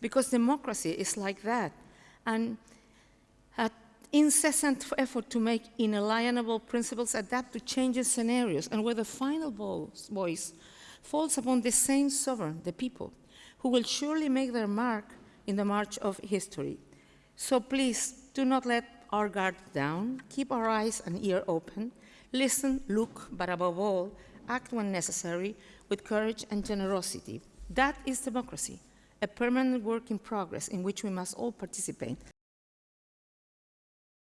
because democracy is like that. And an incessant effort to make inalienable principles adapt to changing scenarios and where the final voice falls upon the same sovereign, the people, who will surely make their mark in the march of history. So please do not let our guard down, keep our eyes and ear open, listen, look, but above all, act when necessary with courage and generosity. That is democracy, a permanent work in progress in which we must all participate.